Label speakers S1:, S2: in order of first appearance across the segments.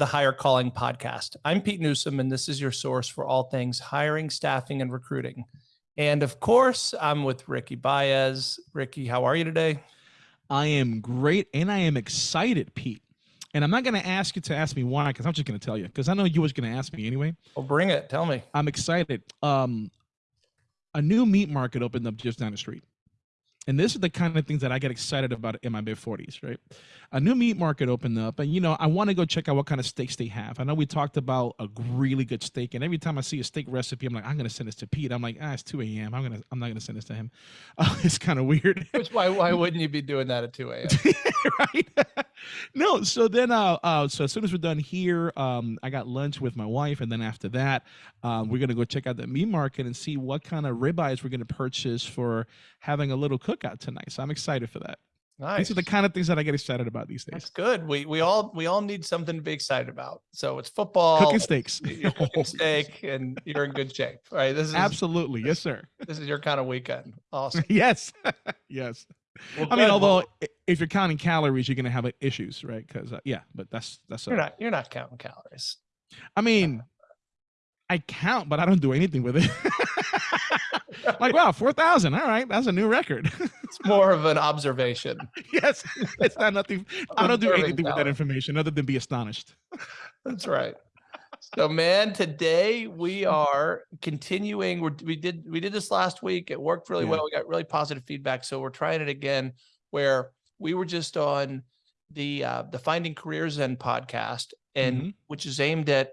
S1: the Hire Calling podcast. I'm Pete Newsome, and this is your source for all things hiring, staffing, and recruiting. And of course, I'm with Ricky Baez. Ricky, how are you today?
S2: I am great, and I am excited, Pete. And I'm not going to ask you to ask me why, because I'm just going to tell you, because I know you was going to ask me anyway.
S1: Well, bring it. Tell me.
S2: I'm excited. Um, a new meat market opened up just down the street and this is the kind of things that I get excited about in my mid 40s, right? A new meat market opened up, and you know, I want to go check out what kind of steaks they have. I know we talked about a really good steak, and every time I see a steak recipe, I'm like, I'm gonna send this to Pete. I'm like, ah, it's 2 a.m. I'm gonna, I'm not gonna send this to him. Uh, it's kind of weird.
S1: Which why, why wouldn't you be doing that at 2 a.m.
S2: right? no. So then, uh, uh, so as soon as we're done here, um, I got lunch with my wife, and then after that, um, we're gonna go check out the meat market and see what kind of ribeyes we're gonna purchase for having a little cookout tonight. So I'm excited for that. Nice. These are the kind of things that I get excited about these days.
S1: That's good. We we all we all need something to be excited about. So it's football,
S2: cooking steaks,
S1: cooking steak, and you're in good shape. Right.
S2: This is absolutely yes, sir.
S1: This is your kind of weekend. Awesome.
S2: yes, yes. Well, I mean, although if you're counting calories, you're gonna have issues, right? Because uh, yeah, but that's that's
S1: you're not you're not counting calories.
S2: I mean, I count, but I don't do anything with it. Like, wow, 4,000. All right. That's a new record.
S1: it's more of an observation.
S2: yes. It's not nothing. I don't do anything with that information other than be astonished.
S1: That's right. So, man, today we are continuing. We're, we did we did this last week. It worked really yeah. well. We got really positive feedback. So we're trying it again. Where we were just on the uh, the Finding Careers Zen podcast, and mm -hmm. which is aimed at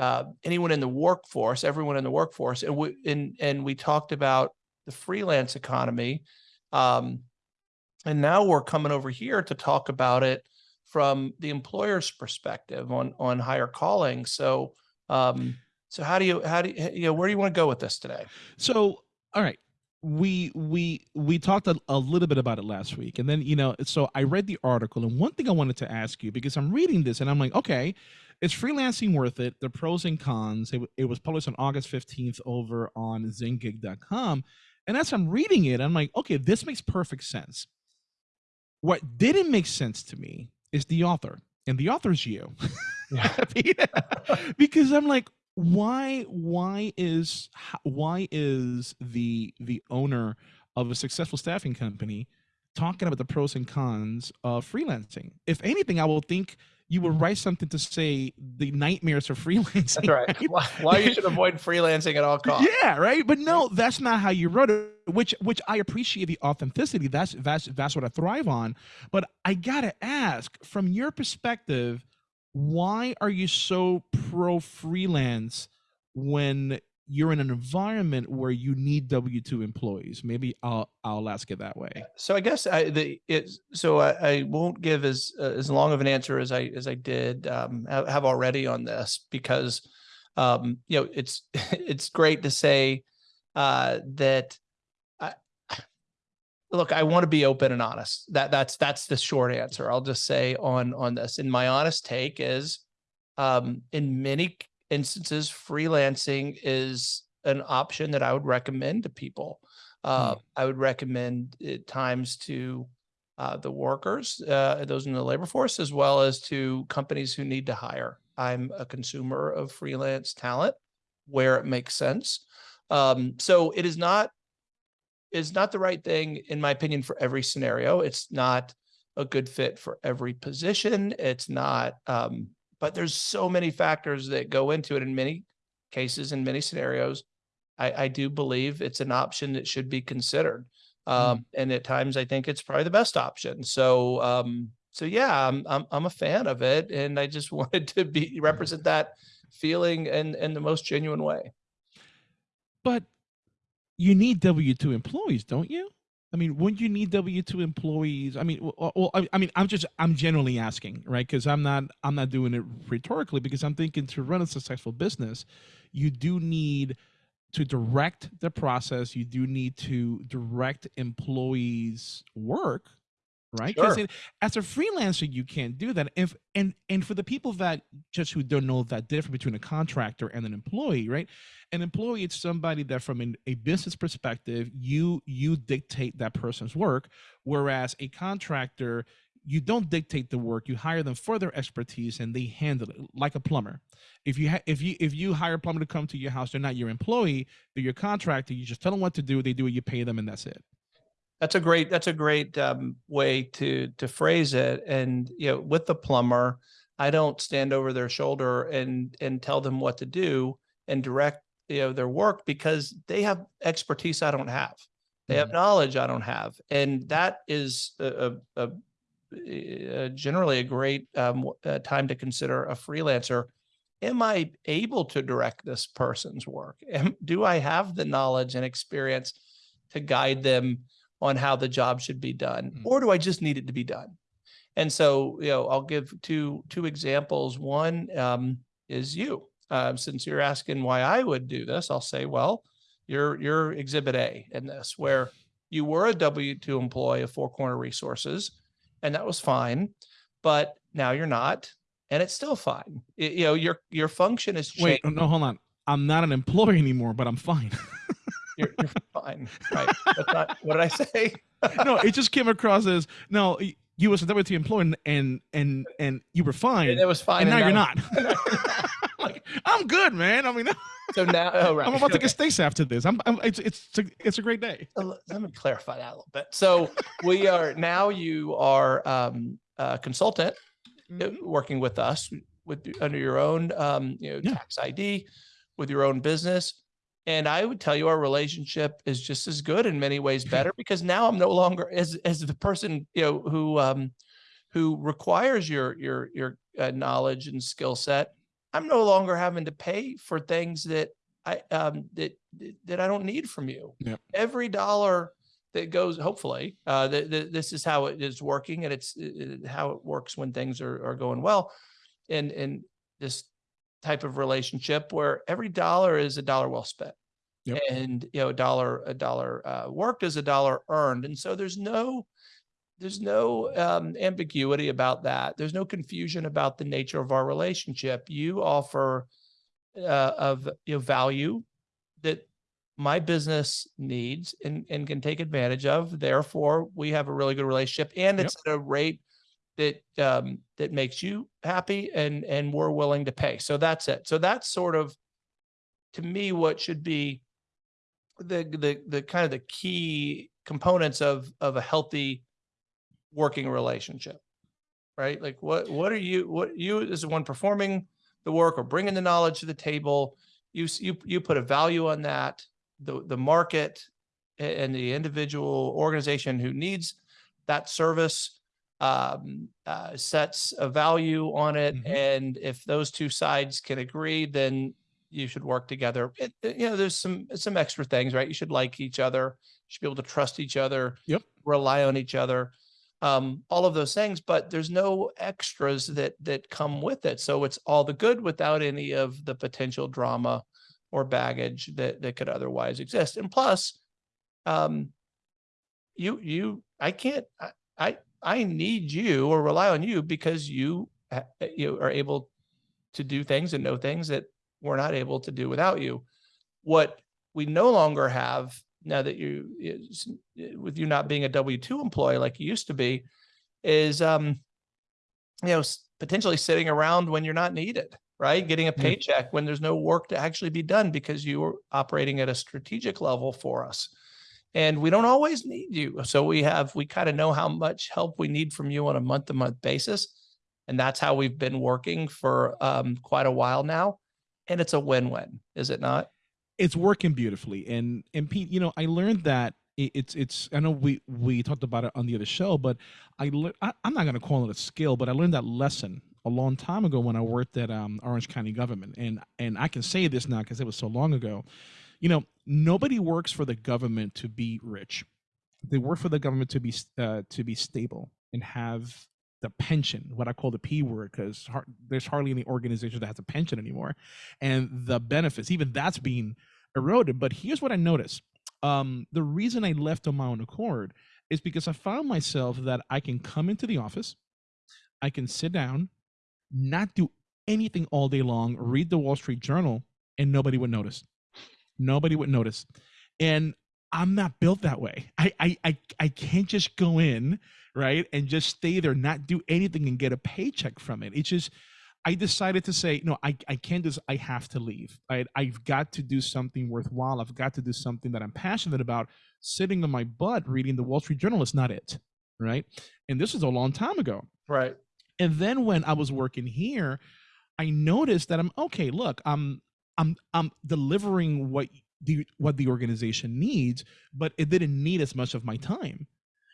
S1: uh, anyone in the workforce, everyone in the workforce, and we and and we talked about the freelance economy, um, and now we're coming over here to talk about it from the employer's perspective on on hire calling. So, um, so how do you how do you you know where do you want to go with this today?
S2: So, all right, we we we talked a, a, little bit about it last week and then you know so i read the article and one thing i wanted to ask you because i'm reading this and i'm like okay is freelancing worth it? The pros and cons. It, it was published on August 15th over on zengig.com. And as I'm reading it, I'm like, okay, this makes perfect sense. What didn't make sense to me is the author. And the author's you. because I'm like, why why is why is the the owner of a successful staffing company talking about the pros and cons of freelancing? If anything, I will think you would mm-hmm. write something to say the nightmares of freelancing.
S1: That's right. right? Why, why, you should avoid freelancing at all costs.
S2: Yeah, right. But no, that's not how you wrote it. Which which I appreciate the authenticity. That's that's that's what I thrive on. But I gotta ask, from your perspective, why are you so pro freelance when you're in an environment where you need W two employees. Maybe I'll I'll ask it that way.
S1: So I guess I the it so I, I won't give as uh, as long of an answer as I as I did um, have already on this because um, you know it's it's great to say uh, that. I, look, I want to be open and honest. That that's that's the short answer. I'll just say on on this. And my honest take is, um, in many instances, freelancing is an option that I would recommend to people. Uh, mm. I would recommend at times to uh, the workers, uh, those in the labor force, as well as to companies who need to hire. I'm a consumer of freelance talent where it makes sense. Um, so it is not is not the right thing, in my opinion, for every scenario. It's not a good fit for every position. It's not um, but there's so many factors that go into it in many cases, in many scenarios. I, I do believe it's an option that should be considered. Um, mm. And at times, I think it's probably the best option. So, um, so yeah, I'm, I'm, I'm a fan of it. And I just wanted to be represent that feeling in, in the most genuine way.
S2: But you need W-2 employees, don't you? I mean, wouldn't you need W two employees? I mean, well, well, I mean, I'm just I'm generally asking, right? Because I'm not I'm not doing it rhetorically because I'm thinking to run a successful business, you do need to direct the process. You do need to direct employees' work, right? Sure. as a freelancer, you can't do that. If and and for the people that just who don't know that difference between a contractor and an employee, right? An employee is somebody that, from an, a business perspective, you you dictate that person's work, whereas a contractor you don't dictate the work you hire them for their expertise and they handle it like a plumber if you ha- if you if you hire a plumber to come to your house they're not your employee they're your contractor you just tell them what to do they do it you pay them and that's it
S1: That's a great, that's a great um, way to, to phrase it. And, you know, with the plumber, I don't stand over their shoulder and, and tell them what to do and direct, you know, their work because they have expertise I don't have. They have knowledge I don't have. And that is a, a, a- a generally a great um, uh, time to consider a freelancer. Am I able to direct this person's work? Am, do I have the knowledge and experience to guide them on how the job should be done,
S2: Mhm.
S1: or do I just need it to be done? And so, you know, I'll give two two examples. One um, is you. Um, since you're asking why I would do this, I'll say, well, you're you're Exhibit A in this, where you were a W two employee of Four Corner Resources, and that was fine, but now you're not, and it's still fine. Y- you know, your your function is changed.
S2: wait no hold on i'm not an employee anymore but i'm fine
S1: You're, you're fine, right? That's not what did I say?
S2: no it just came across as no you was a W two employee and and and, and you were fine
S1: It was fine.
S2: and now you're not like i'm good man i mean
S1: So now, oh, right.
S2: i'm about to get steaks after this i'm, I'm it's it's it's a, it's a great day
S1: So let- let me clarify that a little bit. So we are now you are um, a consultant uh,
S2: Mhm.
S1: working with us with under your own um, you know
S2: Yeah.
S1: tax ID with your own business. And I would tell you our relationship is just as good in many ways better because now I'm no longer as as the person you know who um, who requires your your your uh, knowledge and skill set. I'm no longer having to pay for things that I um, that that I don't need from you.
S2: Yep.
S1: Every dollar that goes, hopefully, uh, that that this is how it is working, and it's uh, how it works when things are are going well, in in this type of relationship where every dollar is a dollar well spent.
S2: Yep.
S1: And you know, a dollar a dollar uh, worked is a dollar earned, and so there's no there's no um, ambiguity about that. There's no confusion about the nature of our relationship. You offer uh, of you know, value that my business needs and, and can take advantage of. Therefore, we have a really good relationship, and
S2: Yep.
S1: it's at a rate that um, that makes you happy, and and we're willing to pay. So that's it. So that's sort of to me what should be the the the kind of the key components of of a healthy working relationship right? Like what what are you what you as the one performing the work or bringing the knowledge to the table? You you you put a value on that the the market and the individual organization who needs that service um, uh, sets a value on it.
S2: Mhm.
S1: and if those two sides can agree then you should work together it, you know there's some some extra things right you should like each other you should be able to trust each other
S2: Yep.
S1: rely on each other um, all of those things, but there's no extras that that come with it. So it's all the good without any of the potential drama or baggage that that could otherwise exist. And plus, um, you you I can't I I, I need you or rely on you because you you are able to do things and know things that we're not able to do without you. What we no longer have now that you with you not being a W two employee like you used to be, is um, you know, potentially sitting around when you're not needed, right? Getting a paycheck when there's no work to actually be done because you were operating at a strategic level for us. And we don't always need you. So we have, we kind of know how much help we need from you on a month to month basis. And that's how we've been working for um, quite a while now. And it's a win win, is it not?
S2: it's working beautifully. And and pete you know i learned that it's it's i know we we talked about it on the other show but i, lear- I i'm not going to call it a skill but i learned that lesson a long time ago when i worked at um, orange county government. And and i can say this now because it was so long ago. You know nobody works for the government to be rich. They work for the government to be uh, to be stable and have the pension, what I call the P word, because har- there's hardly any organization that has a pension anymore, and the benefits, even that's being eroded. But here's what I noticed: um, the reason I left on my own accord is because I found myself that I can come into the office, I can sit down, not do anything all day long, read the Wall Street Journal, and nobody would notice. Nobody would notice. And I'm not built that way. I, I I I can't just go in, right, and just stay there, not do anything and get a paycheck from it. It's just I decided to say, no, I, I can't just. I have to leave. I, I've got to do something worthwhile. I've got to do something that I'm passionate about. Sitting on my butt reading the Wall Street Journal is not it. Right. And this is a long time ago.
S1: Right.
S2: And then when I was working here, I noticed that I'm okay, look, I'm I'm I'm delivering what the what the organization needs, but it didn't need as much of my time.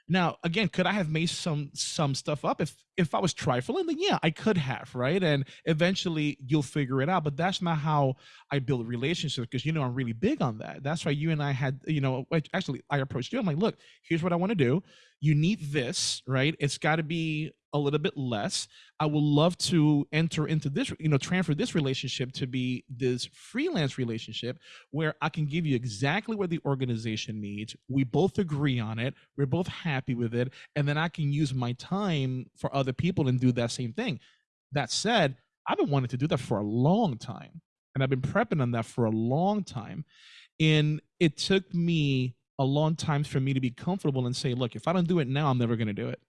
S2: Now, again, could I have made some some stuff up if if I was trifling? Then yeah, I could have, right? And eventually you'll figure it out. But that's not how I build relationships because you know I'm really big on that. That's why you and I had, you know, actually I approached you. I'm like, look, here's what I want to do. You need this, right? It's got to be a little bit less. I would love to enter into this, you know, transfer this relationship to be this freelance relationship where I can give you exactly what the organization needs. We both agree on it. We're both happy with it. And then I can use my time for other people and do that same thing. That said, I've been wanting to do that for a long time. And I've been prepping on that for a long time. And it took me a long time for me to be comfortable and say, look, if I don't do it now, I'm never going to do it.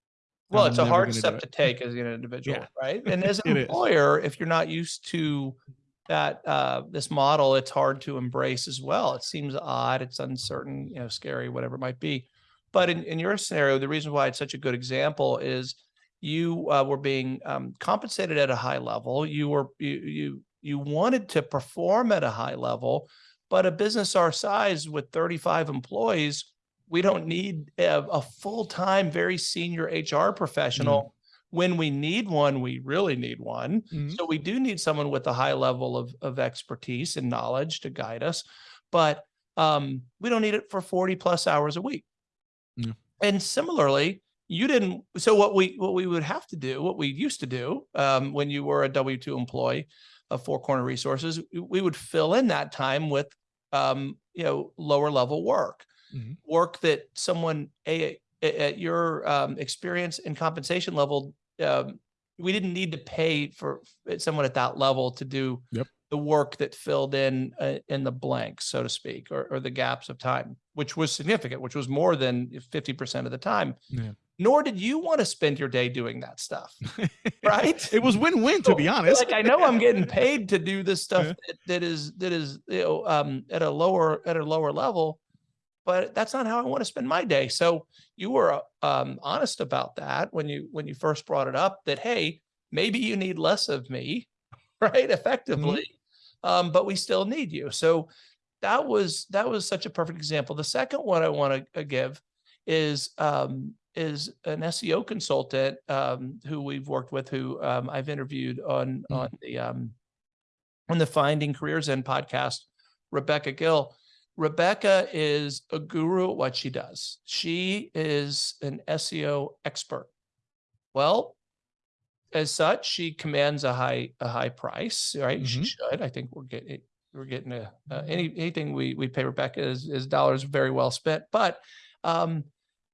S1: Well,
S2: I'm
S1: it's a hard step to take as an individual,
S2: Yeah.
S1: right? And as an
S2: It is.
S1: employer, if you're not used to that uh this model, it's hard to embrace as well. It seems odd, it's uncertain, you know, scary, whatever it might be. But in, in your scenario, the reason why it's such a good example is you uh, were being um, compensated at a high level. You were you you you wanted to perform at a high level, but a business our size with 35 employees, we don't need a, a full-time, very senior HR professional. When we need one, we really need one.
S2: Mhm.
S1: So we do need someone with a high level of, of expertise and knowledge to guide us, but um, we don't need it for 40 plus hours a week.
S2: Yeah.
S1: And similarly, you didn't. So what we what we would have to do, what we used to do um, when you were a W two employee of Four Corner Resources, we would fill in that time with um, you know lower level work,
S2: Mhm.
S1: work that someone a, a- at your um, experience and compensation level, um, we didn't need to pay for someone at that level to do
S2: Yep.
S1: the work that filled in uh, in the blanks, so to speak, or, or the gaps of time, which was significant, which was more than 50% of the time.
S2: Yeah.
S1: Nor did you want to spend your day doing that stuff, right?
S2: it was win-win to be honest.
S1: Like I know I'm getting paid to do this stuff
S2: Yeah.
S1: that, that is that is you know um at a lower at a lower level, but that's not how I want to spend my day. So you were um honest about that when you when you first brought it up that hey, maybe you need less of me, right? Effectively. Um, but we still need you. So that was that was such a perfect example. The second one I want to give is um, is an SEO consultant um, who we've worked with, who um, I've interviewed on
S2: Mm.
S1: on the um, on the Finding Career Zen podcast. Rebecca Gill. Rebecca is a guru at what she does. She is an SEO expert. Well, as such, she commands a high a high price, right? She
S2: Mhm.
S1: should. I think we're getting we're getting a uh, any anything we we pay Rebecca is is dollars very well spent. But um,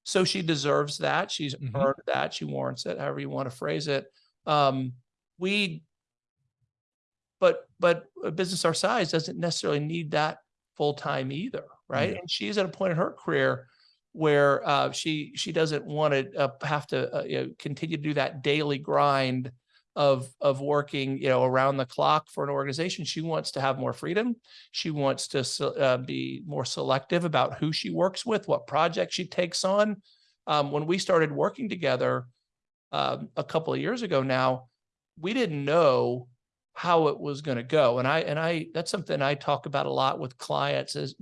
S1: so she deserves that. She's
S2: Mhm.
S1: earned that. She warrants it. However you want to phrase it. Um, we, but but a business our size doesn't necessarily need that full time either, right?
S2: Yeah.
S1: And she's at a point in her career where uh, she she doesn't want to uh, have to uh, you know, continue to do that daily grind of of working you know around the clock for an organization. She wants to have more freedom. She wants to uh, be more selective about who she works with, what projects she takes on. Um, when we started working together um, a couple of years ago now, we didn't know how it was going to go, and I and I that's something I talk about a lot with clients is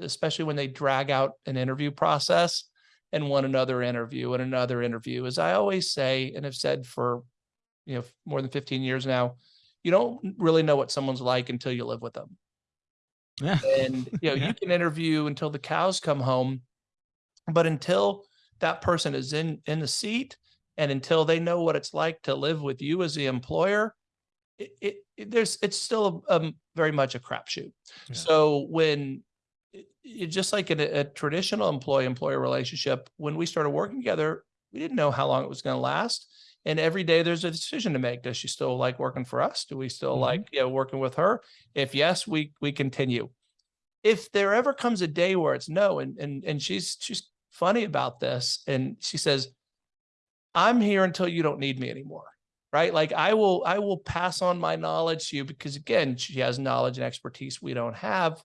S1: especially when they drag out an interview process and want another interview and another interview. As I always say and have said for you know more than 15 years now, you don't really know what someone's like until you live with them.
S2: Yeah.
S1: And you know,
S2: Yeah.
S1: you can interview until the cows come home, but until that person is in in the seat and until they know what it's like to live with you as the employer, it, it, it- there's it's still um, very much a crapshoot.
S2: Yeah.
S1: So when it, just like in a, a traditional employee employer relationship, when we started working together, we didn't know how long it was going to last. And every day there's a decision to make. Does she still like working for us? Do we still
S2: Mhm.
S1: like you know working with her? If yes, we we continue. if there ever comes a day where it's no, and and and she's she's funny about this, and she says, "I'm here until you don't need me anymore." Right? Like I will I will pass on my knowledge to you because again, she has knowledge and expertise we don't have.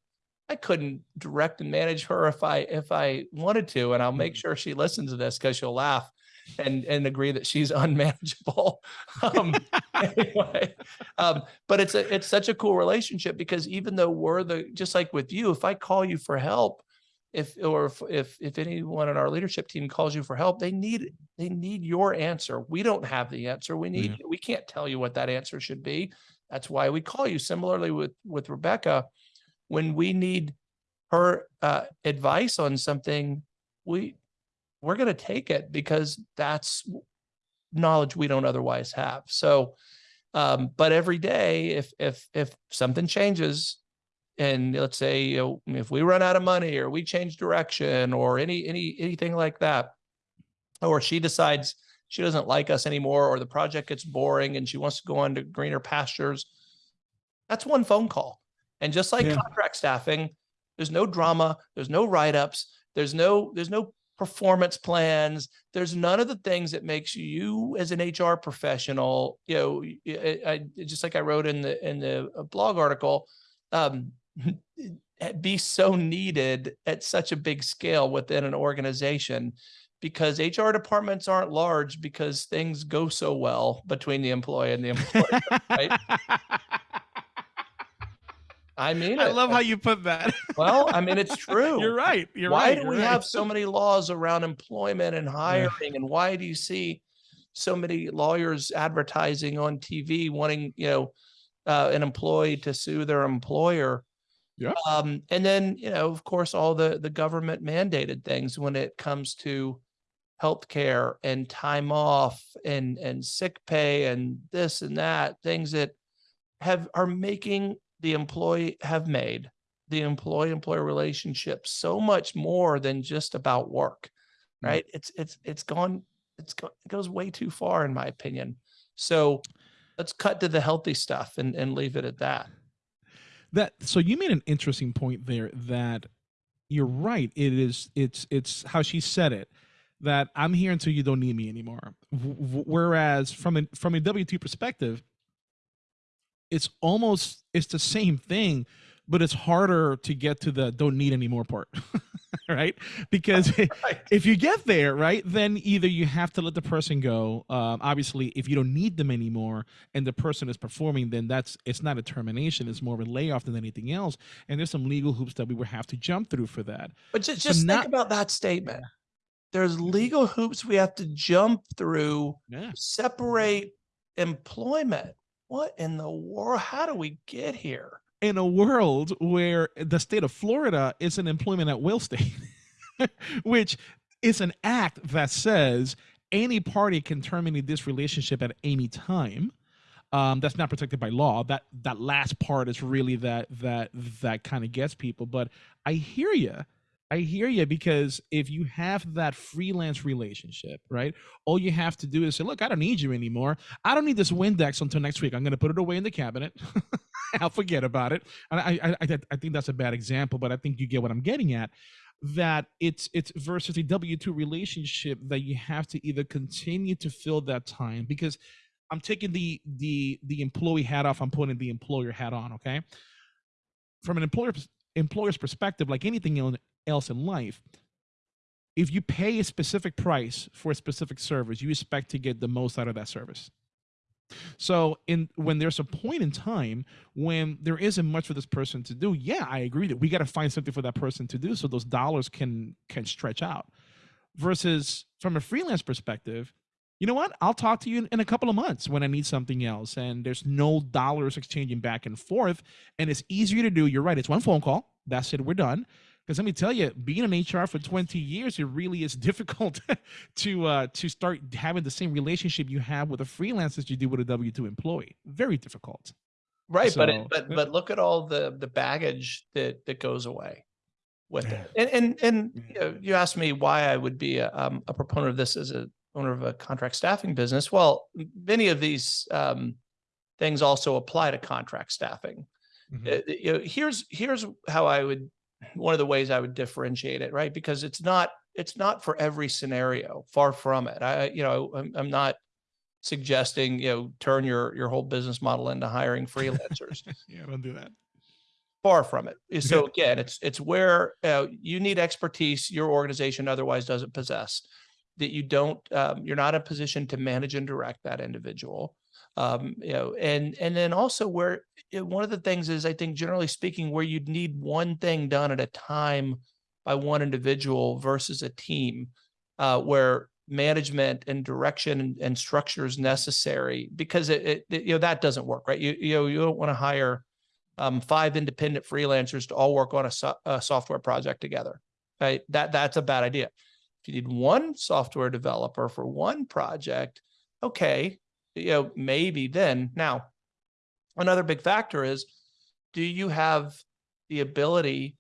S1: I couldn't direct and manage her if I if I wanted to, and I'll make
S2: Mhm.
S1: sure she listens to this because she'll laugh and and agree that she's unmanageable. Um, anyway, um, but it's a it's such a cool relationship because even though we're the just like with you, if I call you for help, if or if if if anyone on our leadership team calls you for help, they need they need your answer. We don't have the answer. We need
S2: Yeah.
S1: we can't tell you what that answer should be. That's why we call you. Similarly with with Rebecca, when we need her uh, advice on something, we we're going to take it because that's knowledge we don't otherwise have. So, um, but every day, if if if something changes, and let's say you know, if we run out of money or we change direction or any any anything like that, or she decides she doesn't like us anymore, or the project gets boring and she wants to go on to greener pastures, that's one phone call. And just like
S2: Yeah.
S1: contract staffing, there's no drama, there's no write-ups, there's no there's no performance plans, there's none of the things that makes you as an HR professional, you know, I, I- just like I wrote in the in the uh, blog article, um, be so needed at such a big scale within an organization because HR departments aren't large because things go so well between the employee and the employer. right? I mean,
S2: I
S1: it.
S2: love how you put that.
S1: Well, I mean, it's true.
S2: You're right. You're
S1: why
S2: right.
S1: do we
S2: right.
S1: have so many laws around employment and hiring and why do you see so many lawyers advertising on tv wanting you know uh, an employee to sue their employer
S2: Yeah.
S1: um, and then you know of course all the the government mandated things when it comes to healthcare and time off and and sick pay and this and that things that have are making the employee have made the employee employer relationship so much more than just about work
S2: Mm.
S1: right it's it's it's gone it's go, it goes way too far in my opinion so let's cut to the healthy stuff and and leave it at that
S2: that so you made an interesting point there that you're right. It is it's it's how she said it that i'm here until you don't need me anymore. W- whereas from a from a w2 perspective it's almost it's the same thing but it's harder to get to the don't need any more part right? Because
S1: right.
S2: if you get there right then either you have to let the person go um, obviously if you don't need them anymore and the person is performing then that's it's not a termination it's more of a layoff than anything else. And there's some legal hoops that we would have to jump through for that.
S1: But just, just
S2: not-
S1: think about that statement. There's legal hoops we have to jump through
S2: yeah.
S1: separate employment. What in the world how do we get here
S2: in a world where the state of Florida is an employment at will state, which is an act that says any party can terminate this relationship at any time. Um, that's not protected by law. That that last part is really that that that kind of gets people. But I hear you. I hear you because if you have that freelance relationship, right? All you have to do is say, "Look, I don't need you anymore. I don't need this Windex until next week. I'm going to put it away in the cabinet. I'll forget about it." And I, I, I, think that's a bad example, but I think you get what I'm getting at. That it's it's versus a W two relationship that you have to either continue to fill that time because I'm taking the the the employee hat off. I'm putting the employer hat on. Okay, from an employer employer's perspective, like anything else in life, if you pay a specific price for a specific service, you expect to get the most out of that service. So, in when there's a point in time when there isn't much for this person to do, yeah, I agree that we got to find something for that person to do so those dollars can can stretch out. Versus from a freelance perspective, you know what? I'll talk to you in, in a couple of months when I need something else, and there's no dollars exchanging back and forth, and it's easier to do. You're right. It's one phone call. That's it. We're done. Because let me tell you, being in HR for 20 years, it really is difficult to uh, to start having the same relationship you have with a freelance as you do with a W two employee. Very difficult.
S1: right but it, but but look at all the the baggage that that goes away with it and and and you, know, you asked me why i would be a, um, a proponent of this as a owner of a contract staffing business well many of these um, things also apply to contract staffing
S2: Mhm.
S1: Uh, you know, here's here's how I would one of the ways I would differentiate it, right? Because it's not it's not for every scenario. Far from it. I you know I'm, I'm not suggesting you know turn your your whole business model into hiring freelancers.
S2: yeah, don't do that.
S1: Far from it. So again, it's it's where uh, you need expertise your organization otherwise doesn't possess. That you don't um, you're not in a position to manage and direct that individual. Um, you know, and and then also where you one of the things is I think generally speaking where you'd need one thing done at a time by one individual versus a team, uh, where management and direction and, and structure is necessary because it, it, you know that doesn't work right? You you know you don't want to hire um, five independent freelancers to all work on a, so, a, software project together right? That that's a bad idea. If you need one software developer for one project okay you know maybe then now another big factor is do you have the ability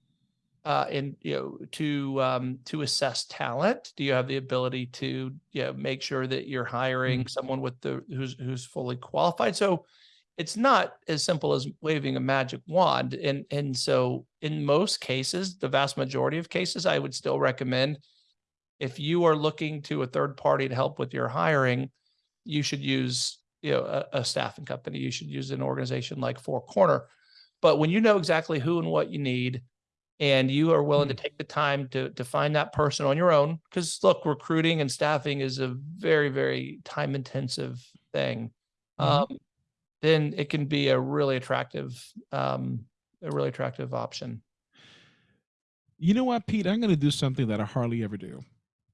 S1: uh, and you know to um, to assess talent? Do you have the ability to you know make sure that you're hiring
S2: Mm.
S1: someone with the who's who's fully qualified? So it's not as simple as waving a magic wand. And and so in most cases, the vast majority of cases, I would still recommend if you are looking to a third party to help with your hiring, you should use you know a, a staffing company. You should use an organization like Four Corner. But when you know exactly who and what you need, and you are willing to
S2: Hmm.
S1: take the time to to find that person on your own because look recruiting and staffing is a very very time intensive thing
S2: Mhm.
S1: um, then it can be a really attractive um, a really attractive option
S2: You know what, Pete? I'm going to do something that I hardly ever do.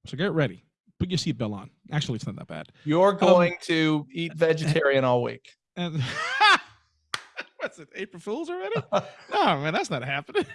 S2: So get ready. Put your seatbelt on. Actually, it's not that bad.
S1: you're going to eat vegetarian all week
S2: And what's it? April Fools already? No, man, that's not happening.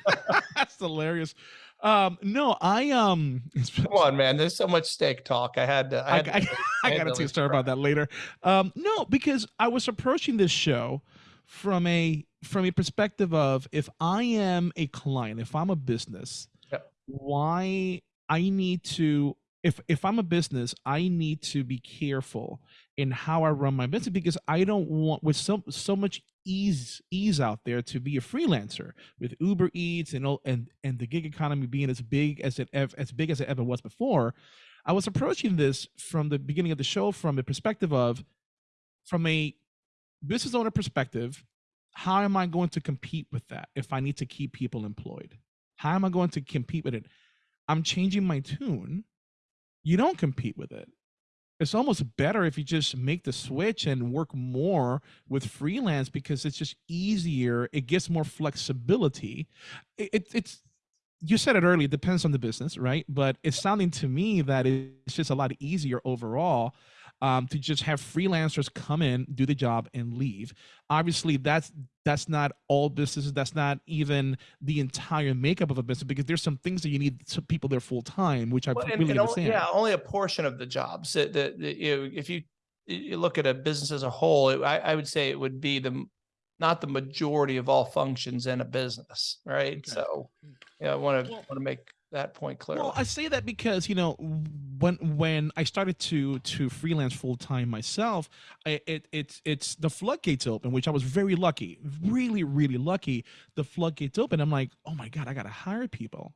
S2: that's hilarious. Um, no, I um,
S1: come on man there's so much steak talk i had to i,
S2: I,
S1: to
S2: I, I got
S1: to
S2: to tell you story about that later. Um, no, because I was approaching this show from a from a perspective of if I am a client, if I'm a business,
S1: Yep.
S2: why I need to if if I'm a business, I need to be careful in how I run my business because I don't want with so so much ease ease out there to be a freelancer with Uber Eats and and and the gig economy being as big as it as big as it ever was before. I was approaching this from the beginning of the show from a perspective of from a business owner perspective, how am I going to compete with that if I need to keep people employed? How am I going to compete with it? I'm changing my tune. You don't compete with it. It's almost better if you just make the switch and work more with freelance because it's just easier. It gives more flexibility. It, it, it's you said it earlier, it depends on the business, right? But it's sounding to me that it's just a lot easier overall um, to just have freelancers come in, do the job, and leave. Obviously, that's that's not all businesses. That's not even the entire makeup of a business because there's some things that you need some people there full time, which I
S1: Well, and-
S2: really
S1: and only-
S2: understand.
S1: yeah only a portion of the jobs that, that, that, you know if you you look at a business as a whole it, I, I would say it would be the not the majority of all functions in a business right
S2: Okay.
S1: so yeah i want to want to make that point clear
S2: Well, I say that because you know when when I started to to freelance full time myself, I, it it's it's the floodgates open, which I was very lucky, really really lucky. The floodgates open. I'm like, oh my god, I gotta hire people.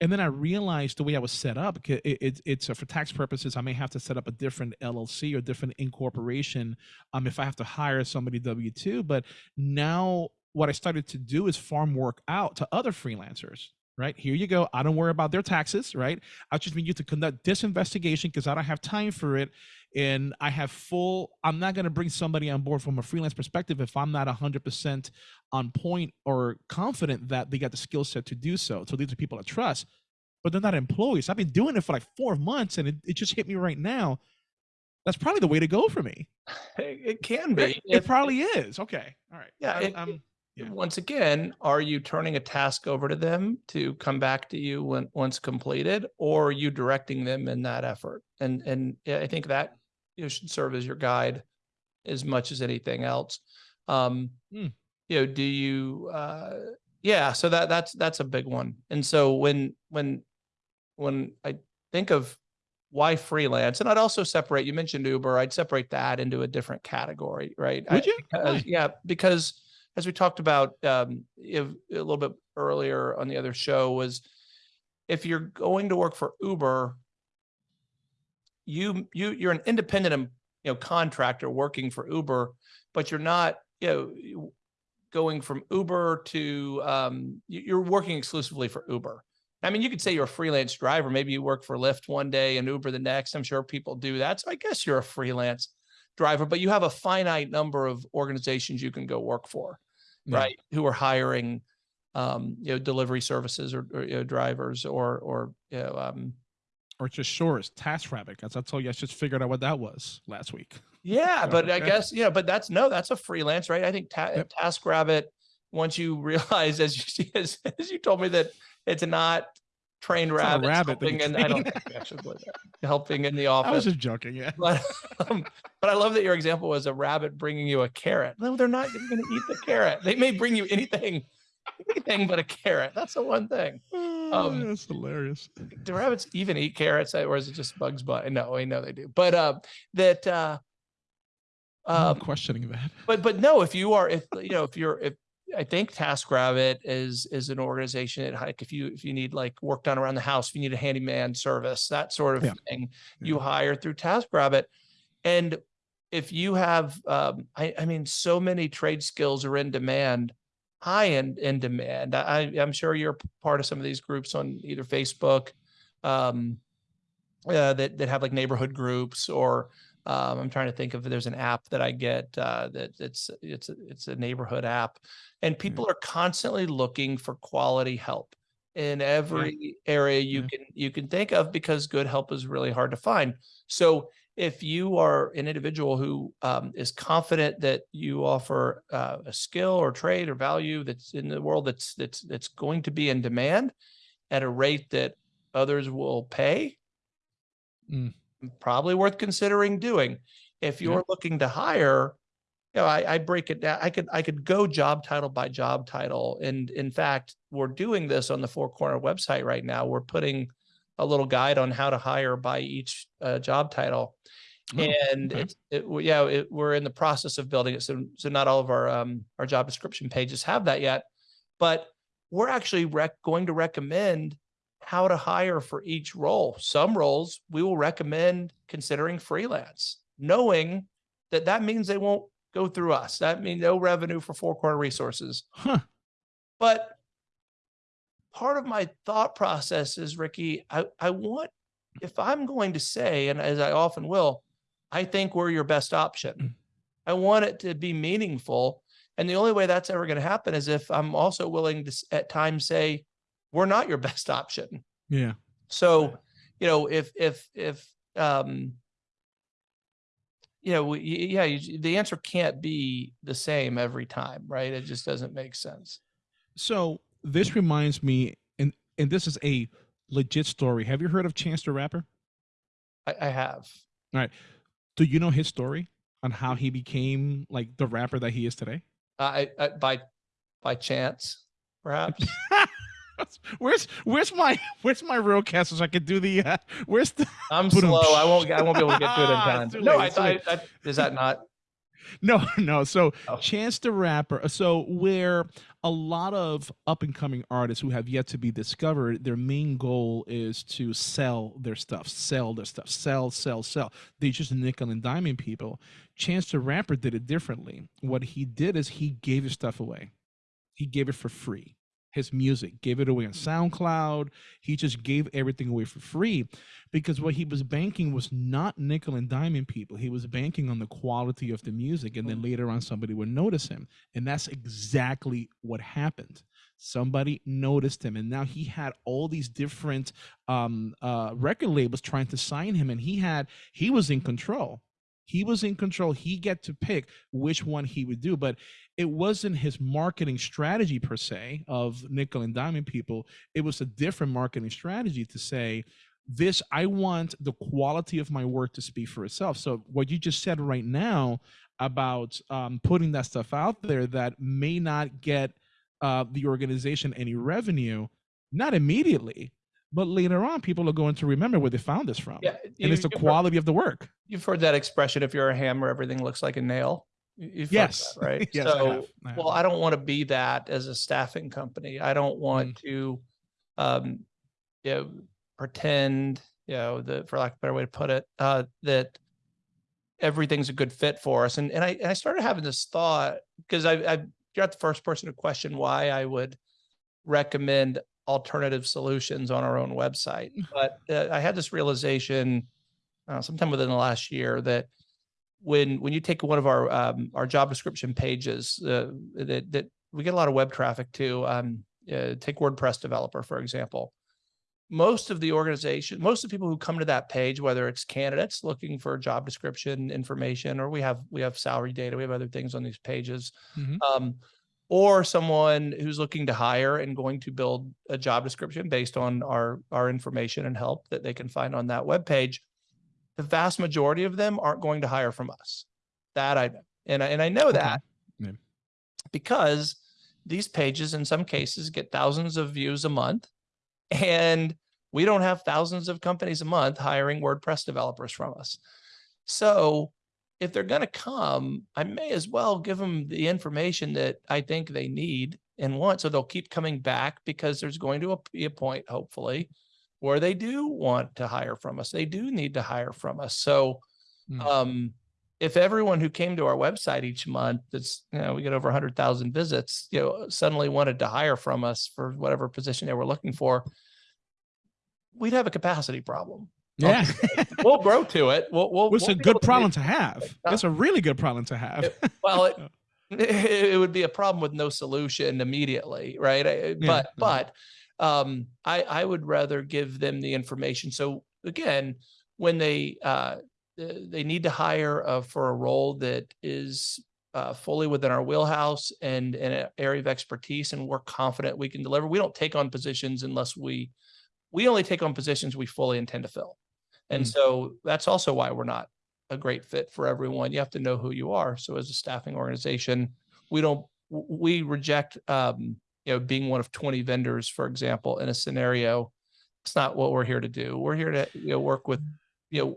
S2: And then I realized the way I was set up, it, it, it's uh, for tax purposes. I may have to set up a different LLC or different incorporation um, if I have to hire somebody W two. But now what I started to do is farm work out to other freelancers right? Here you go. I don't worry about their taxes, right? I just need you to conduct this investigation because I don't have time for it. And I have full, I'm not going to bring somebody on board from a freelance perspective if I'm not 100% on point or confident that they got the skill set to do so. So these are people I trust, but they're not employees. I've been doing it for like four months and it, it just hit me right now. That's probably the way to go for me.
S1: it, it can be
S2: It,
S1: if-
S2: probably is. Okay. All right.
S1: Yeah,
S2: I'm-
S1: it-
S2: yeah.
S1: once again are you turning a task over to them to come back to you when once completed or are you directing them in that effort and and i think that you know, should serve as your guide as much as anything else um
S2: Hmm.
S1: you know do you uh yeah so that that's that's a big one and so when when when i think of why freelance and i'd also separate you mentioned uber i'd separate that into a different category right I-
S2: Would you?
S1: because, yeah because as we talked about um, if, a little bit earlier on the other show was if you're going to work for Uber, you you you're an independent you know contractor working for Uber, but you're not you know going from Uber to um you're working exclusively for Uber. I mean, you could say you're a freelance driver. Maybe you work for Lyft one day and Uber the next. I'm sure people do that. So I guess you're a freelance driver, but you have a finite number of organizations you can go work for,
S2: Yeah.
S1: right? Who are hiring, um, you know, delivery services or, or you know, drivers or, or, you know, um,
S2: Or just shores, TaskRabbit. As I told you, I just figured out what that was last week.
S1: yeah,
S2: So,
S1: but I guess, you know, but that's, no, that's a freelance, right? I think ta-
S2: Yep.
S1: TaskRabbit, once you realize, as you, as, as you told me that it's not trained rabbits
S2: rabbit
S1: helping in, I don't think believe that, helping in the office.
S2: I was just joking. Yeah.
S1: But, um, but I love that your example was a rabbit bringing you a carrot. No, they're not going to eat the carrot. They may bring you anything, anything but a carrot. That's the one thing. Um,
S2: That's hilarious.
S1: Do rabbits even eat carrots, uh, or is it just Bugs Bunny? No, I know they do. But uh, that, uh,
S2: I'm
S1: um,
S2: questioning that.
S1: but but no, if you are, if you know, if you're, if I think TaskRabbit is is an organization that like if you if you need like work done around the house, if you need a handyman service, that sort of
S2: Yeah.
S1: thing, you hire through TaskRabbit, and if you have, um, I I mean, so many trade skills are in demand, high in in demand. I I'm sure you're part of some of these groups on either Facebook, um, uh, that that have like neighborhood groups or um, I'm trying to think if there's an app that I get uh, that it's it's a- it's a neighborhood app, and people are constantly looking for quality help in every area you
S2: Yeah.
S1: can you can think of because good help is really hard to find. So if you are an individual who um, is confident that you offer uh, a skill or trade or value that's in the world that's that's that's going to be in demand at a rate that others will pay,
S2: Mm.
S1: Probably worth considering doing. If you're looking to hire, you know, I, I break it down. I could I could go job title by job title, and in fact, we're doing this on the Four Corner website right now. We're putting a little guide on how to hire by each uh, job title,
S2: Oh,
S1: and
S2: okay.
S1: it's it, yeah, it, we're in the process of building it. So so not all of our um our job description pages have that yet, but we're actually rec- going to recommend how to hire for each role. Some roles we will recommend considering freelance, knowing that that means they won't go through us. That means no revenue for Four Corner Resources.
S2: Huh.
S1: But part of my thought process is, Ricky, I, I want, if I'm going to say, and as I often will, I think we're your best
S2: Mm.
S1: option. I want it to be meaningful. And the only way that's ever going to happen is if I'm also willing to at times say, we're not your best option.
S2: Yeah.
S1: So, you know, if, if, if, um, you know, we- yeah, you- the answer can't be the same every time, right? It just doesn't make sense.
S2: So this reminds me, and and this is a legit story. Have you heard of Chance the Rapper?
S1: I, I have. All right.
S2: Do you know his story on how he became like the rapper that he is today?
S1: I, I by by chance, perhaps.
S2: where's where's my where's my real cast so I could do the uh, where's the
S1: I'm slow. I won't. I won't be able to get to it in time. No, I thought.
S2: late.
S1: I, is that not?
S2: no no so
S1: Oh.
S2: chance the rapper so where a lot of up and coming artists who have yet to be discovered their main goal is to sell their stuff sell their stuff sell sell sell they just nickel and diamond people chance the rapper did it differently what he did is he gave his stuff away he gave it for free his music gave it away on soundcloud he just gave everything away for free because what he was banking was not nickel and diamond people. He was banking on the quality of the music, and then later on, somebody would notice him, and that's exactly what happened. Somebody noticed him, and now he had all these different um, uh, record labels trying to sign him, and he had he was in control. He was in control. He get to pick which one he would do, but it wasn't his marketing strategy per se of nickel and diamond people. It was a different marketing strategy to say this i want the quality of my work to speak for itself so what you just said right now about um, putting that stuff out there that may not get uh, the organization any revenue not immediately but later on people are going to remember where they found this from
S1: Yeah.
S2: and it's the
S1: you've heard-
S2: quality of the work
S1: You've heard that expression. If you're a hammer, everything looks like a nail. You- You've
S2: Yes.
S1: that, right?
S2: yes. I
S1: So,
S2: have. I have.
S1: well, I don't want to be that as a staffing company. I don't want
S2: Mm.
S1: to, um, you know, pretend, you know, that for lack of a better way to put it, uh, that everything's a good fit for us. And and I and I started having this thought because I I you're not the first person to question why I would recommend alternative solutions on our own website. But uh, I had this realization uh, sometime within the last year that when when you take one of our um, our job description pages uh, that that we get a lot of web traffic to um, uh, take WordPress developer for example. Most of the organization, most of the people who come to that page, whether it's candidates looking for job description information, or we have we have salary data, we have other things on these pages,
S2: Mhm.
S1: um, or someone who's looking to hire and going to build a job description based on our our information and help that they can find on that web page the vast majority of them aren't going to hire from us. That I know. And I, and I know
S2: Okay.
S1: that
S2: Yeah.
S1: because these pages in some cases get thousands of views a month and we don't have thousands of companies a month hiring WordPress developers from us. So if they're going to come, I may as well give them the information that I think they need and want. So they'll keep coming back because there's going to be a point, hopefully, where they do want to hire from us. They do need to hire from us. So
S2: Mm.
S1: um, if everyone who came to our website each month, that's, you know, we get over 100,000 visits, you know, suddenly wanted to hire from us for whatever position they were looking for, we'd have a capacity problem.
S2: Yeah.
S1: We'll grow to it. We'll, we'll,
S2: It's
S1: we'll
S2: a good
S1: able to
S2: problem to have. That's a really good problem to have.
S1: well, it, it would be a problem with no solution immediately, right? I- But
S2: yeah.
S1: but um, I I would rather give them the information. So again, when they uh, they need to hire uh, for a role that is uh, fully within our wheelhouse and in an area of expertise, and we're confident we can deliver. We don't take on positions unless we we only take on positions we fully intend to fill, and
S2: Mm.
S1: so that's also why we're not a great fit for everyone. You have to know who you are. So as a staffing organization, we don't we reject um, you know being one of 20 vendors, for example, in a scenario. It's not what we're here to do. We're here to you know work with you know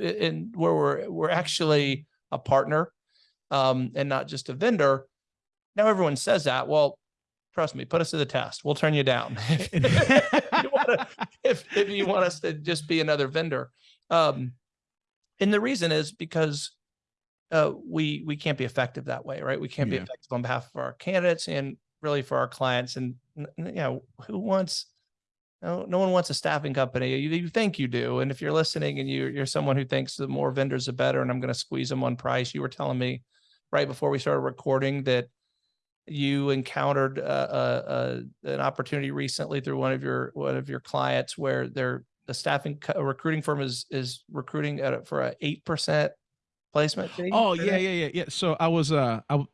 S1: and where we're we're actually a partner um, and not just a vendor. Now everyone says that. Well, trust me, put us to the test. We'll turn you down. if, you wanna- if, if you want us to just be another vendor. Um, and the reason is because uh, we we can't be effective that way, right? We can't be effective on behalf of our candidates and really for our clients. And you know, who wants? No, no one wants a staffing company. You, you think you do, and if you're listening and you you're someone who thinks the more vendors the better, and I'm going to squeeze them on price. You were telling me right before we started recording that you encountered uh, an opportunity recently through one of your one of your clients where they're the staffing recruiting firm is is recruiting at a, for a eight percent placement fee.
S2: Oh yeah, yeah, yeah, yeah. So I was uh I,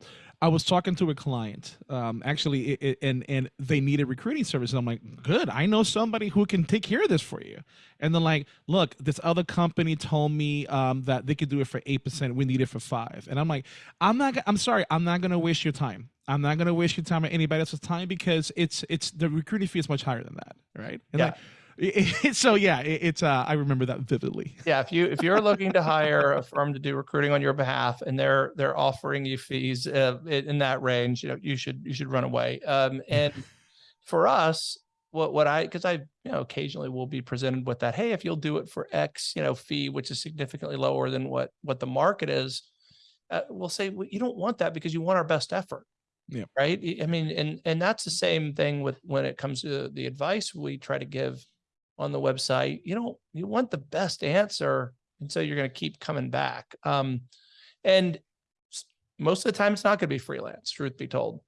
S2: I was talking to a client, um, actually, it, it, and and they needed recruiting services. I'm like, good, I know somebody who can take care of this for you. And they're like, look, this other company told me um, that they could do it for eight percent. We need it for five. And I'm like, I'm not. I'm sorry, I'm not gonna waste your time. I'm not gonna waste your time or anybody else's time because it's it's the recruiting fee is much higher than that, right? And
S1: Yeah.
S2: like, it, it- so yeah, it, it's uh, I remember that vividly.
S1: Yeah, if you if you're looking to hire a firm to do recruiting on your behalf and they're they're offering you fees uh, in that range, you know, you should you should run away. Um, and for us, what what I because I you know occasionally will be presented with that. Hey, if you'll do it for X, you know, fee, which is significantly lower than what what the market is, uh, we'll say well, you don't want that because you want our best effort.
S2: Yeah.
S1: Right. I- mean, and and that's the same thing with when it comes to the advice we try to give on the website. You don't you want the best answer, and so you're going to keep coming back. Um, and most of the time, it's not going to be freelance. Truth be told,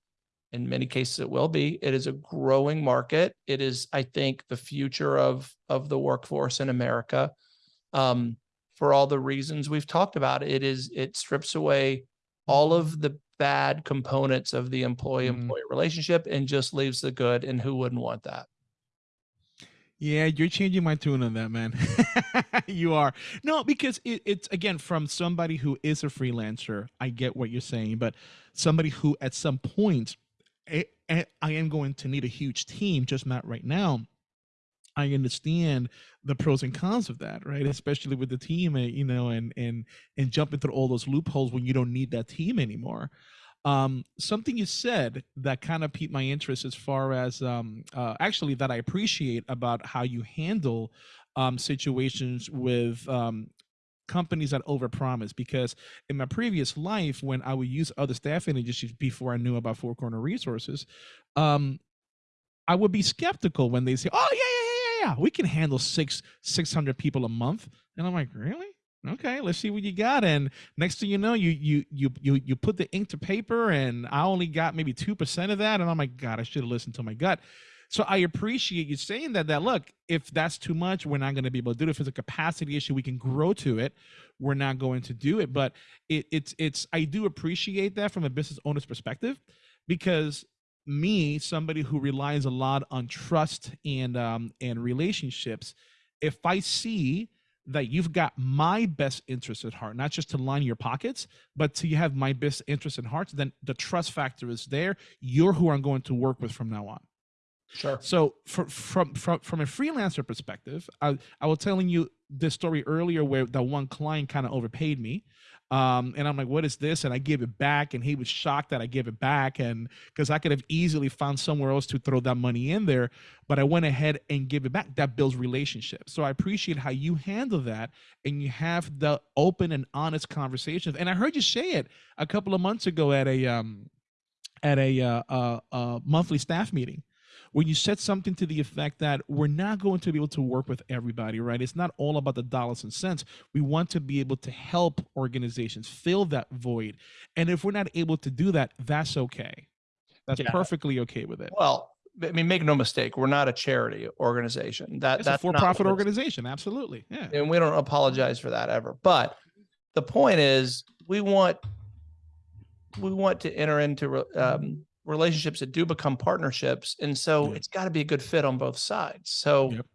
S1: in many cases, it will be. It is a growing market. It is, I think, the future of of the workforce in America. Um, for all the reasons we've talked about, it is it strips away all of the bad components of the employee mm. employee relationship and just leaves the good. And who wouldn't want that?
S2: Yeah, you're changing my tune on that, man. you are. No, because it, it's again from somebody who is a freelancer. I get what you're saying, but somebody who at some point I, I am going to need a huge team, just not right now. I understand the pros and cons of that, right? Especially with the team, eh, you know, and and and jumping through all those loopholes when you don't need that team anymore. Um, something you said that kind of piqued my interest as far as um, uh, actually that I appreciate about how you handle um, situations with um, companies that overpromise because in my previous life when i would use other staffing agencies before i knew about four corner resources um i would be skeptical when they say oh yeah yeah we can handle six 600 people a month and i'm like really okay let's see what you got and next thing you know you you you you, you put the ink to paper and i only got maybe 2% of that and i'm like god i should have listened to my gut so I appreciate you saying that. That look, if that's too much, we're not going to be able to do it. If it's a capacity issue, we can grow to it. We're not going to do it. But it, it's it's I do appreciate that from a business owner's perspective, because me, somebody who relies a lot on trust and um, and relationships, if I see that you've got my best interest at heart, not just to line your pockets, but to have my best interest at heart, then the trust factor is there. You're who I'm going to work with from now on.
S1: Sure.
S2: So from from from from a freelancer perspective, I I was telling you this story earlier where that one client kind of overpaid me. Um, and I'm like, what is this? And I give it back, and he was shocked that I gave it back, and because I could have easily found somewhere else to throw that money in there, but I went ahead and give it back. That builds relationships. So I appreciate how you handle that, and you have the open and honest conversations. And I heard you say it a couple of months ago at a um, at a uh, uh, uh, monthly staff meeting when you said something to the effect that we're not going to be able to work with everybody, right? It's not all about the dollars and cents. We want to be able to help organizations fill that void. And if we're not able to do that, that's okay. That's yeah. perfectly okay with it.
S1: Well, I mean, make no mistake, we're not a charity organization. That
S2: it's
S1: that's
S2: a for-profit organization, absolutely. Yeah,
S1: and we don't apologize for that ever. But the point is, we want we want to enter into um, relationships that do become partnerships. And so yeah. it's got to be a good fit on both sides. So yep.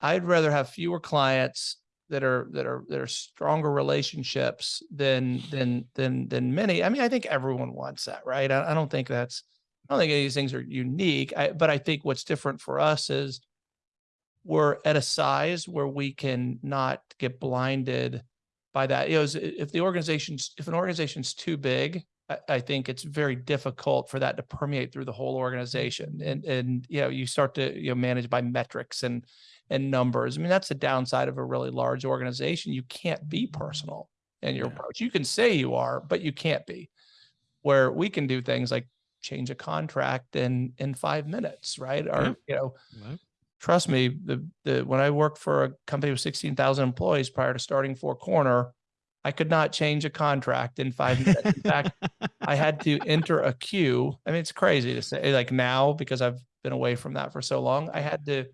S1: I'd rather have fewer clients that are that are that are stronger relationships than than than than many. I mean, I think everyone wants that, right? I, I don't think that's I don't think any of these things are unique. I, but I think what's different for us is we're at a size where we can not get blinded by that. You know, if the organization's if an organization's too big, I, think it's very difficult for that to permeate through the whole organization. And and you know, you start to you know manage by metrics and and numbers. I mean, that's the downside of a really large organization. You can't be mm-hmm. personal in your yeah. approach. You can say you are, but you can't be. Where we can do things like change a contract in in five minutes, right? Or yeah. you know, right. trust me, the the when I worked for a company with sixteen thousand employees prior to starting Four Corner, I could not change a contract in five minutes. In fact, I had to enter a queue. I mean, it's crazy to say like now because I've been away from that for so long. I had to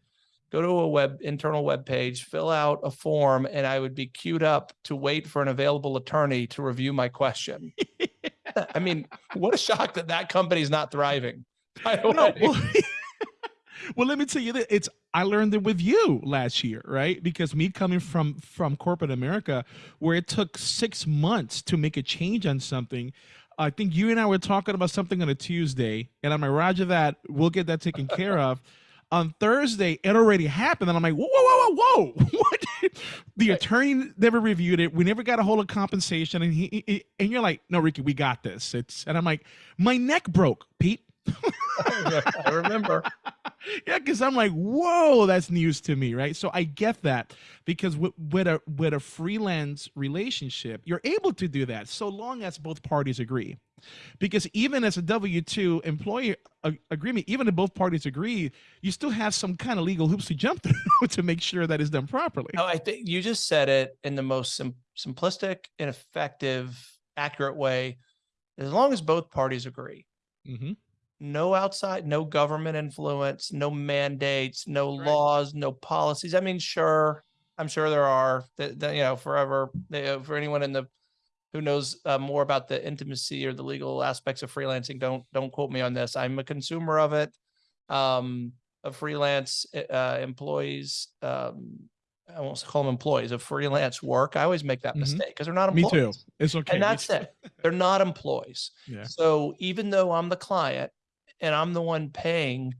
S1: go to a web internal web page, fill out a form, and I would be queued up to wait for an available attorney to review my question. I mean, what a shock that that company is not thriving. No,
S2: well, well, let me tell you that it's I learned it with you last year, right? Because me coming from from corporate America, where it took six months to make a change on something. I think you and I were talking about something on a Tuesday, and I'm like, Roger, that we'll get that taken care of. On Thursday, it already happened, and I'm like, whoa, whoa, whoa, whoa, whoa! what? the attorney never reviewed it. We never got a hold of compensation, and he, he and you're like, no, Ricky, we got this. It's and I'm like, my neck broke, Pete.
S1: I remember.
S2: yeah, because I'm like, whoa, that's news to me, right? So I get that because with, with a with a freelance relationship, you're able to do that so long as both parties agree. Because even as a W two employee agreement, even if both parties agree, you still have some kind of legal hoops to jump through to make sure that it's done properly.
S1: No, I think you just said it in the most sim simplistic and effective, accurate way. As long as both parties agree. Mm -hmm no outside, no government influence, no mandates, no right. laws, no policies. I mean, sure, I'm sure there are that, that you know forever they, for anyone in the who knows uh, more about the intimacy or the legal aspects of freelancing. Don't don't quote me on this. I'm a consumer of it. Um, of freelance eh, uh, employees. Um, I won't call them employees of freelance work. I always make that mm -hmm. mistake because they're not employees.
S2: Me too. It's okay.
S1: And that's it. They're not employees. Yeah. So even though I'm the client, and I'm the one paying,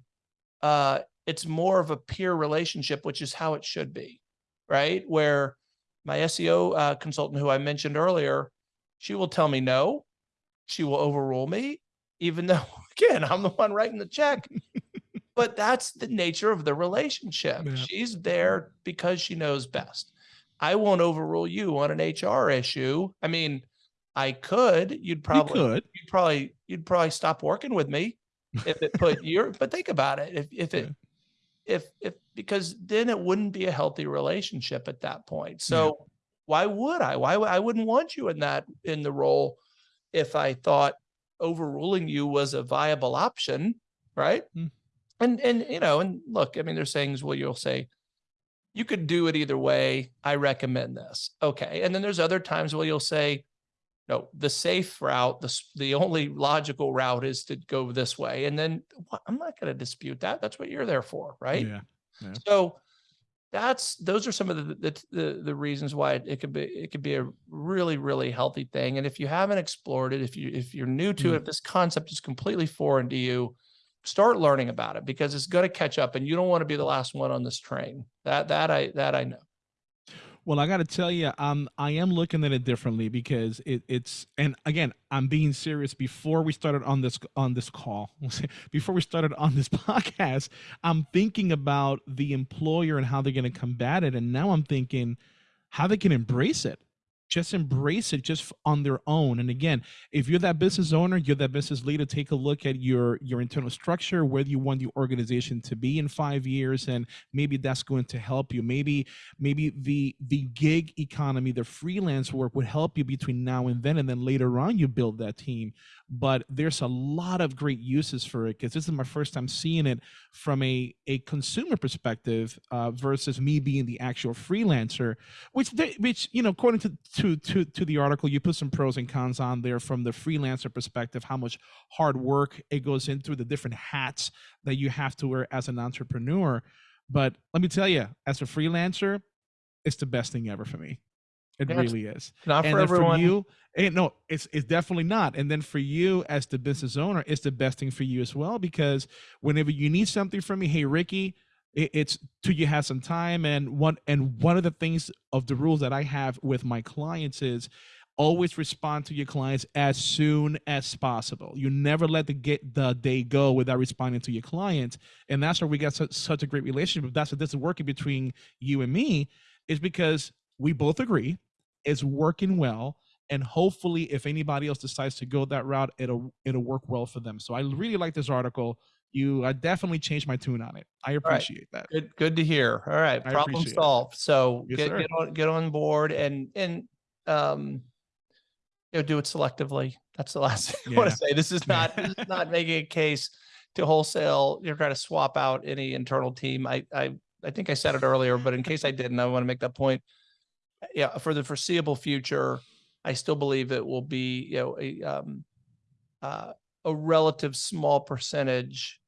S1: uh, it's more of a peer relationship, which is how it should be, right? Where my SEO uh, consultant, who I mentioned earlier, she will tell me no, she will overrule me, even though again I'm the one writing the check. but that's the nature of the relationship.
S2: Yeah.
S1: She's there because she knows best. I won't overrule you on an HR issue. I mean, I could. You'd probably
S2: you could.
S1: you'd probably you'd probably stop working with me if it put your but think about it if if it if if because then it wouldn't be a healthy relationship at that point. So why would i? Why i wouldn't want you in that in the role if i thought overruling you was a viable option right?
S2: Mm.
S1: and and you know and look i mean there's things where you'll say you could do it either way. I recommend this. Okay. And then there's other times where you'll say no, the safe route, the, the only logical route is to go this way. And then wha- I'm not going to dispute that. That's what you're there for, right?
S2: Yeah.
S1: So that's, those are some of the, the, the, the reasons why it could be, it could be a really, really healthy thing. And if you haven't explored it, if you, if you're new to
S2: Mm.
S1: it, if this concept is completely foreign to you, start learning about it because it's going to catch up and you don't want to be the last one on this train. That, that I, that I know.
S2: Well, I got to tell you, um, I am looking at it differently because it, it's, and again, I'm being serious. Before we started on this on this call, before we started on this podcast, I'm thinking about the employer and how they're going to combat it, and now I'm thinking how they can embrace it. Just embrace it just on their own. And again, if you're that business owner, you're that business leader, take a look at your your internal structure, where you want your organization to be in five years, and maybe that's going to help you. Maybe maybe the the gig economy the freelance work would help you between now and then and then later on you build that team but there's a lot of great uses for it because this is my first time seeing it from a a consumer perspective uh, versus me being the actual freelancer which they, which you know according to, to to to the article you put some pros and cons on there from the freelancer perspective how much hard work it goes into the different hats that you have to wear as an entrepreneur but let me tell you as a freelancer it's the best thing ever for me. It really is.
S1: Not
S2: and
S1: for everyone.
S2: for you, eh, no, it's it's definitely not. And then for you as the business owner, it's the best thing for you as well because whenever you need something from me, hey Ricky, it's to you have some time. And one and one of the things of the rules that I have with my clients is always respond to your clients as soon as possible. You never let the get the day go without responding to your clients, and that's where we got such, such a great relationship. That's what this is working between you and me, is because we both agree it's working well, and hopefully, if anybody else decides to go that route, it'll it'll work well for them. So I really like this article. You, I definitely changed my tune on it. I appreciate that.
S1: Good, good to hear. All right,
S2: I
S1: problem
S2: appreciate it.
S1: solved. So
S2: Yes,
S1: get get on get on board and and um, you know, do it selectively. That's the last thing I want to say. This is not this is not making a case to wholesale. You're trying to swap out any internal team. I I I think I said it earlier, but in case I didn't, I want to make that point. Yeah, for the foreseeable future, I still believe it will be you know a um uh, a relative small percentage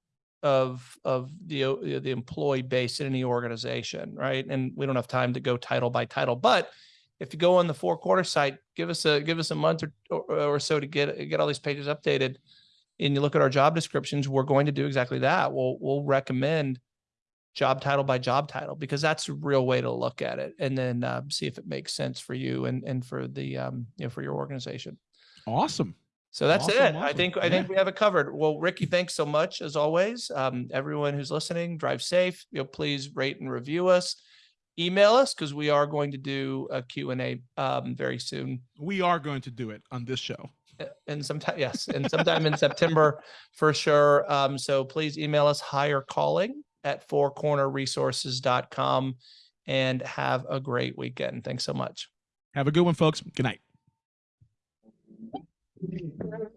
S1: of of the uh, the employee base in any organization, right? And we don't have time to go title by title, but if you go on the Four Corner site, give us a give us a month or, or, or so to get get all these pages updated, and you look at our job descriptions, we're going to do exactly that. We'll we'll recommend job title by job title because that's a real way to look at it, and then uh, see if it makes sense for you and and for the um you know for your organization.
S2: Awesome.
S1: So that's
S2: Awesome,
S1: it. I think I think we have it covered. Well, Ricky, thanks so much as always. Um, everyone who's listening, drive safe. You know, please rate and review us. Email us because we are going to do a Q and A um, very soon.
S2: We are going to do it on this show.
S1: Uh, And sometime, yes, and sometime in September for sure. Um, so please email us Hire Calling at fourcornerresources.com and have a great weekend. Thanks so much.
S2: Have a good one, folks. Good night. Gracias.